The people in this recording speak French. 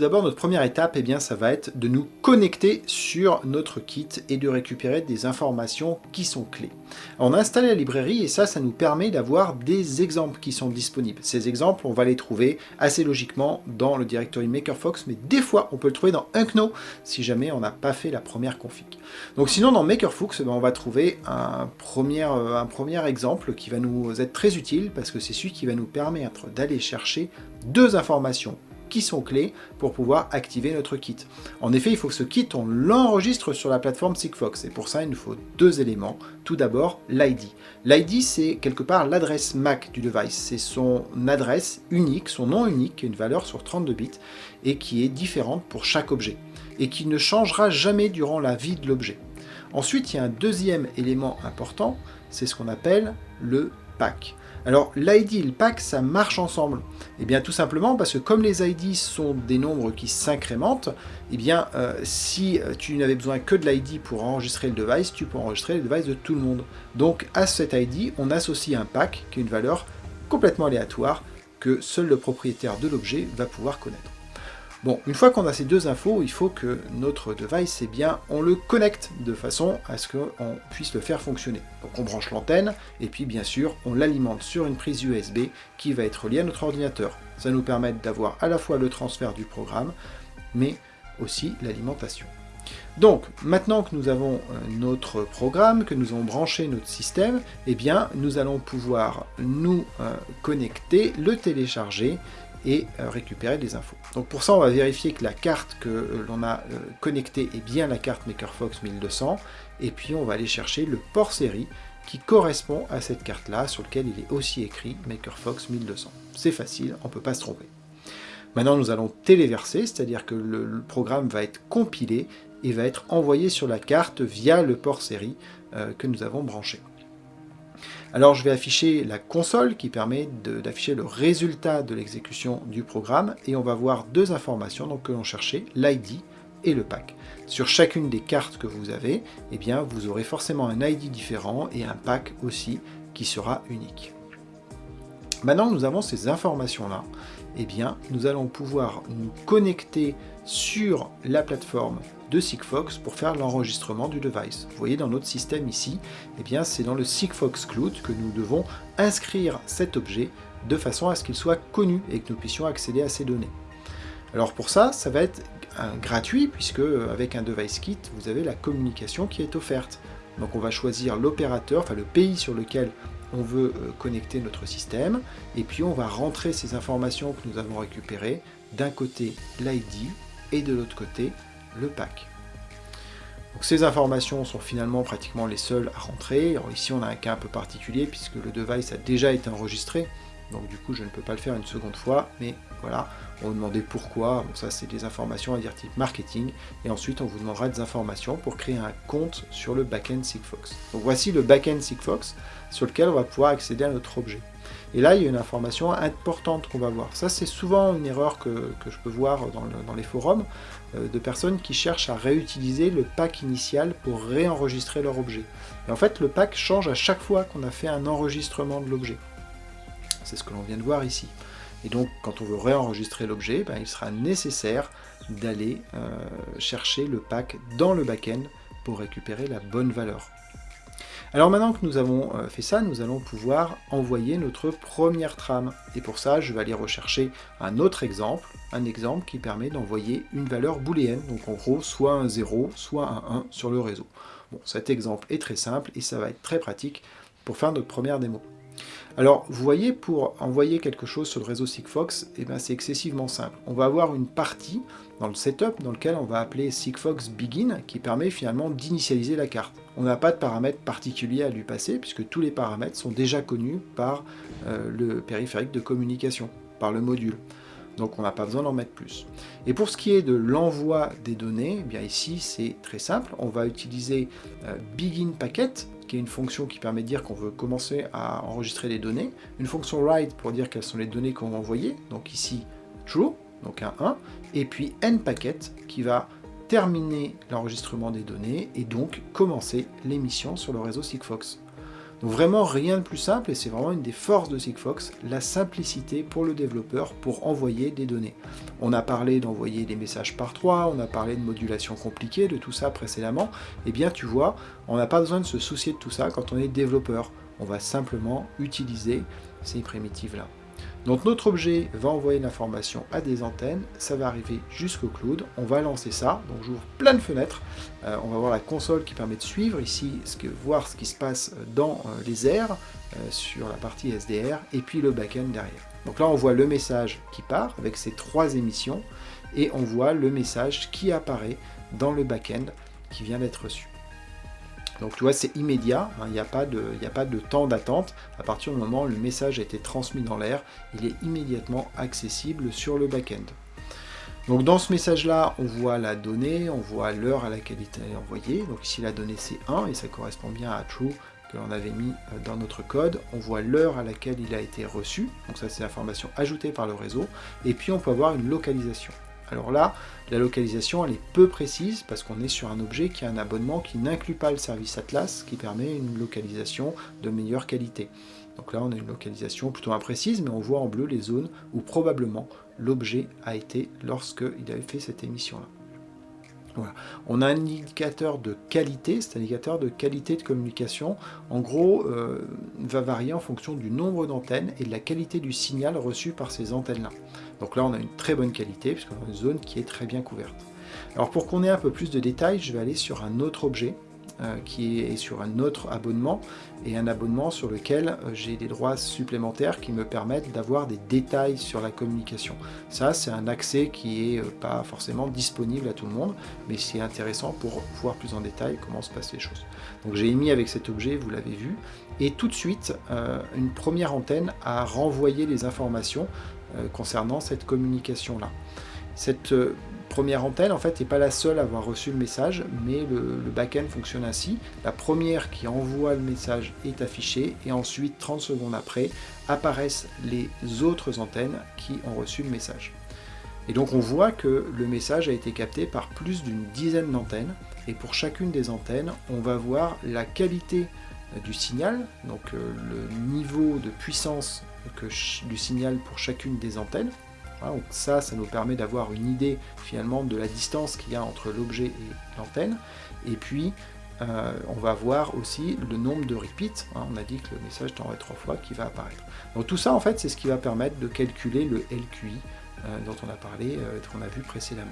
tout d'abord, notre première étape, eh bien, ça va être de nous connecter sur notre kit et de récupérer des informations qui sont clés. on a installé la librairie et ça, ça nous permet d'avoir des exemples qui sont disponibles. Ces exemples, on va les trouver assez logiquement dans le directory MakerFox, mais des fois, on peut le trouver dans Unknow si jamais on n'a pas fait la première config. Donc sinon, dans MakerFox, eh ben, on va trouver un premier, euh, un premier exemple qui va nous être très utile parce que c'est celui qui va nous permettre d'aller chercher deux informations qui sont clés pour pouvoir activer notre kit. En effet, il faut que ce kit, on l'enregistre sur la plateforme Sigfox, et pour ça, il nous faut deux éléments. Tout d'abord, l'ID. L'ID, c'est quelque part l'adresse MAC du device. C'est son adresse unique, son nom unique, qui une valeur sur 32 bits, et qui est différente pour chaque objet, et qui ne changera jamais durant la vie de l'objet. Ensuite, il y a un deuxième élément important, c'est ce qu'on appelle le Alors l'ID et le pack, ça marche ensemble. Eh bien tout simplement parce que comme les ID sont des nombres qui s'incrémentent, eh bien euh, si euh, tu n'avais besoin que de l'ID pour enregistrer le device, tu peux enregistrer le device de tout le monde. Donc à cet ID, on associe un pack qui est une valeur complètement aléatoire que seul le propriétaire de l'objet va pouvoir connaître. Bon, une fois qu'on a ces deux infos, il faut que notre device, eh bien, on le connecte de façon à ce qu'on puisse le faire fonctionner. Donc on branche l'antenne, et puis bien sûr, on l'alimente sur une prise USB qui va être liée à notre ordinateur. Ça nous permet d'avoir à la fois le transfert du programme, mais aussi l'alimentation. Donc, maintenant que nous avons euh, notre programme, que nous avons branché notre système, eh bien, nous allons pouvoir nous euh, connecter, le télécharger et euh, récupérer des infos. Donc pour ça, on va vérifier que la carte que euh, l'on a euh, connectée est bien la carte MakerFox 1200, et puis on va aller chercher le port série qui correspond à cette carte-là, sur lequel il est aussi écrit MakerFox 1200. C'est facile, on ne peut pas se tromper. Maintenant, nous allons téléverser, c'est-à-dire que le, programme va être compilé et va être envoyé sur la carte via le port série que nous avons branché. Alors je vais afficher la console qui permet d'afficher le résultat de l'exécution du programme et on va voir deux informations que l'on cherchait, l'ID et le pack. Sur chacune des cartes que vous avez, eh bien, vous aurez forcément un ID différent et un pack aussi qui sera unique. Maintenant nous avons ces informations-là, eh bien, nous allons pouvoir nous connecter sur la plateforme de Sigfox pour faire l'enregistrement du device. Vous voyez dans notre système ici, eh bien c'est dans le Sigfox Cloud que nous devons inscrire cet objet de façon à ce qu'il soit connu et que nous puissions accéder à ces données. Alors pour ça, ça va être gratuit puisque euh, avec un device kit, vous avez la communication qui est offerte. Donc on va choisir l'opérateur, enfin le pays sur lequel on veut euh, connecter notre système, et puis on va rentrer ces informations que nous avons récupérées, d'un côté l'ID et de l'autre côté le pack. Donc ces informations sont finalement pratiquement les seules à rentrer. ici on a un cas un peu particulier puisque le device a déjà été enregistré, donc du coup je ne peux pas le faire une seconde fois, mais voilà, on vous demandait pourquoi, bon ça c'est des informations à dire type marketing, et ensuite on vous demandera des informations pour créer un compte sur le backend Sigfox. Donc voici le backend Sigfox sur lequel on va pouvoir accéder à notre objet. Et là, il y a une information importante qu'on va voir. Ça, c'est souvent une erreur que, je peux voir dans, les forums euh, de personnes qui cherchent à réutiliser le pack initial pour réenregistrer leur objet. Et en fait, le pack change à chaque fois qu'on a fait un enregistrement de l'objet. C'est ce que l'on vient de voir ici. Et donc, quand on veut réenregistrer l'objet, ben, il sera nécessaire d'aller euh, chercher le pack dans le backend pour récupérer la bonne valeur. Alors maintenant que nous avons euh, fait ça, nous allons pouvoir envoyer notre première trame. Et pour ça, je vais aller rechercher un autre exemple, un exemple qui permet d'envoyer une valeur booléenne, donc en gros soit un 0, soit un 1 sur le réseau. Bon, cet exemple est très simple et ça va être très pratique pour faire notre première démo. Alors, vous voyez, pour envoyer quelque chose sur le réseau Sigfox, eh ben, c'est excessivement simple. On va avoir une partie dans le setup dans lequel on va appeler Sigfox Begin, qui permet finalement d'initialiser la carte. On n'a pas de paramètres particuliers à lui passer, puisque tous les paramètres sont déjà connus par euh, le périphérique de communication, par le module. Donc on n'a pas besoin d'en mettre plus. Et pour ce qui est de l'envoi des données, eh bien ici c'est très simple, on va utiliser euh, Begin Packet, qui est une fonction qui permet de dire qu'on veut commencer à enregistrer des données, une fonction write pour dire quelles sont les données qu'on va envoyer, donc ici true, donc un 1, et puis nPacket qui va terminer l'enregistrement des données et donc commencer l'émission sur le réseau Sigfox. Donc vraiment rien de plus simple et c'est vraiment une des forces de Sigfox, la simplicité pour le développeur pour envoyer des données. On a parlé d'envoyer des messages par trois, on a parlé de modulation compliquée, de tout ça précédemment. Eh bien tu vois, on n'a pas besoin de se soucier de tout ça quand on est développeur. On va simplement utiliser ces primitives-là. Donc notre objet va envoyer l'information à des antennes, ça va arriver jusqu'au cloud, on va lancer ça, donc j'ouvre plein de fenêtres, euh, on va voir la console qui permet de suivre. Ici, voir ce qui se passe dans euh, les airs, euh, sur la partie SDR, et puis le backend derrière. Donc là on voit le message qui part avec ces trois émissions, et on voit le message qui apparaît dans le backend qui vient d'être reçu. Donc tu vois, c'est immédiat, hein, il n'y a, pas de, a pas de temps d'attente. À partir du moment où le message a été transmis dans l'air, il est immédiatement accessible sur le back-end. Donc dans ce message-là, on voit la donnée, on voit l'heure à laquelle il est envoyé. Donc ici, la donnée c'est 1 et ça correspond bien à true que l'on avait mis euh, dans notre code. On voit l'heure à laquelle il a été reçu. Donc ça, c'est l'information ajoutée par le réseau. Et puis, on peut avoir une localisation. Alors là, la localisation, elle est peu précise parce qu'on est sur un objet qui a un abonnement qui n'inclut pas le service Atlas, qui permet une localisation de meilleure qualité. Donc là, on a une localisation plutôt imprécise, mais on voit en bleu les zones où probablement l'objet a été lorsqu'il avait fait cette émission-là. On a un indicateur de qualité, cet indicateur de qualité de communication, en gros, euh, va varier en fonction du nombre d'antennes et de la qualité du signal reçu par ces antennes-là. Donc là, on a une très bonne qualité, puisqu'on a une zone qui est très bien couverte. Alors pour qu'on ait un peu plus de détails, je vais aller sur un autre objet, euh, qui est sur un autre abonnement, et un abonnement sur lequel euh, j'ai des droits supplémentaires qui me permettent d'avoir des détails sur la communication. Ça, c'est un accès qui n'est euh, pas forcément disponible à tout le monde, mais c'est intéressant pour voir plus en détail comment se passent les choses. Donc j'ai émis avec cet objet, vous l'avez vu, et tout de suite, une première antenne a renvoyé les informations concernant cette communication-là. Cette première antenne, en fait, n'est pas la seule à avoir reçu le message, mais le, le back-end fonctionne ainsi. La première qui envoie le message est affichée, et ensuite, 30 secondes après, apparaissent les autres antennes qui ont reçu le message. Et donc on voit que le message a été capté par plus d'une dizaine d'antennes, et pour chacune des antennes, on va voir la qualité du signal, donc euh, le niveau de puissance que, du signal pour chacune des antennes, donc ça, ça nous permet d'avoir une idée finalement de la distance qu'il y a entre l'objet et l'antenne. Et puis, euh, on va voir aussi le nombre de repeats. Hein. on a dit que le message t'envoie trois fois qui va apparaître. Donc tout ça, en fait, c'est ce qui va permettre de calculer le LQI euh, dont on a parlé, euh, qu'on a vu précédemment.